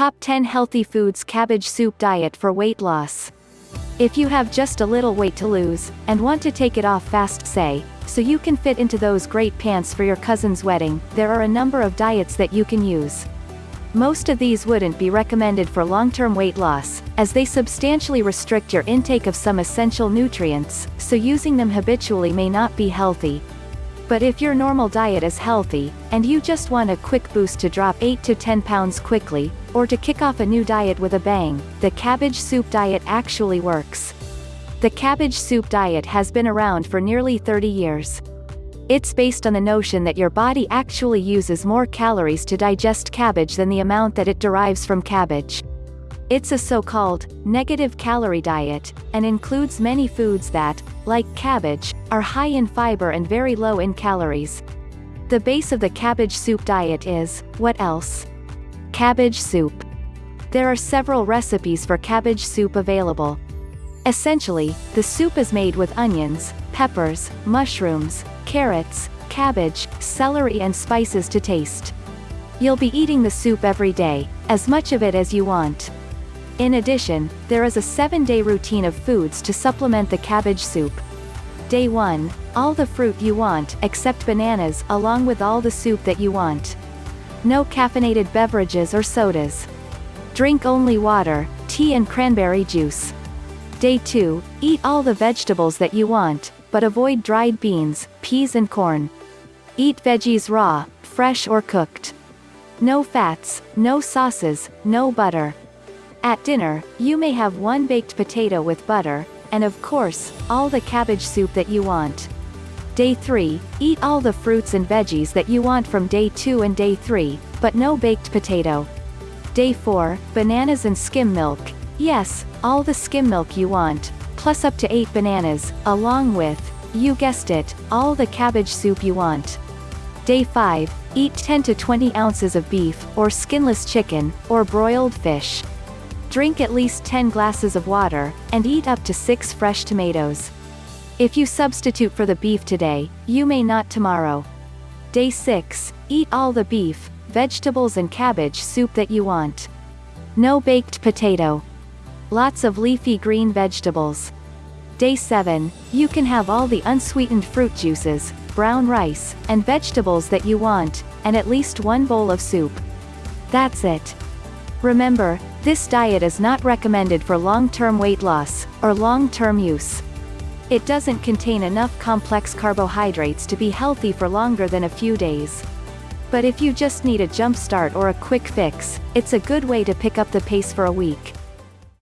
Top 10 Healthy Foods Cabbage Soup Diet for Weight Loss. If you have just a little weight to lose, and want to take it off fast say, so you can fit into those great pants for your cousin's wedding, there are a number of diets that you can use. Most of these wouldn't be recommended for long-term weight loss, as they substantially restrict your intake of some essential nutrients, so using them habitually may not be healthy. But if your normal diet is healthy, and you just want a quick boost to drop 8 to 10 pounds quickly, or to kick off a new diet with a bang, the cabbage soup diet actually works. The cabbage soup diet has been around for nearly 30 years. It's based on the notion that your body actually uses more calories to digest cabbage than the amount that it derives from cabbage. It's a so-called negative calorie diet, and includes many foods that, like cabbage, are high in fiber and very low in calories. The base of the cabbage soup diet is, what else? Cabbage soup. There are several recipes for cabbage soup available. Essentially, the soup is made with onions, peppers, mushrooms, carrots, cabbage, celery and spices to taste. You'll be eating the soup every day, as much of it as you want. In addition, there is a seven-day routine of foods to supplement the cabbage soup. Day 1, all the fruit you want except bananas along with all the soup that you want. No caffeinated beverages or sodas. Drink only water, tea and cranberry juice. Day 2, eat all the vegetables that you want, but avoid dried beans, peas and corn. Eat veggies raw, fresh or cooked. No fats, no sauces, no butter. At dinner, you may have one baked potato with butter, and of course, all the cabbage soup that you want. Day 3, eat all the fruits and veggies that you want from day 2 and day 3, but no baked potato. Day 4, bananas and skim milk, yes, all the skim milk you want, plus up to 8 bananas, along with, you guessed it, all the cabbage soup you want. Day 5, eat 10 to 20 ounces of beef, or skinless chicken, or broiled fish. Drink at least 10 glasses of water, and eat up to 6 fresh tomatoes. If you substitute for the beef today, you may not tomorrow. Day 6, eat all the beef, vegetables and cabbage soup that you want. No baked potato. Lots of leafy green vegetables. Day 7, you can have all the unsweetened fruit juices, brown rice, and vegetables that you want, and at least one bowl of soup. That's it. Remember, this diet is not recommended for long-term weight loss, or long-term use. It doesn't contain enough complex carbohydrates to be healthy for longer than a few days. But if you just need a jump start or a quick fix, it's a good way to pick up the pace for a week.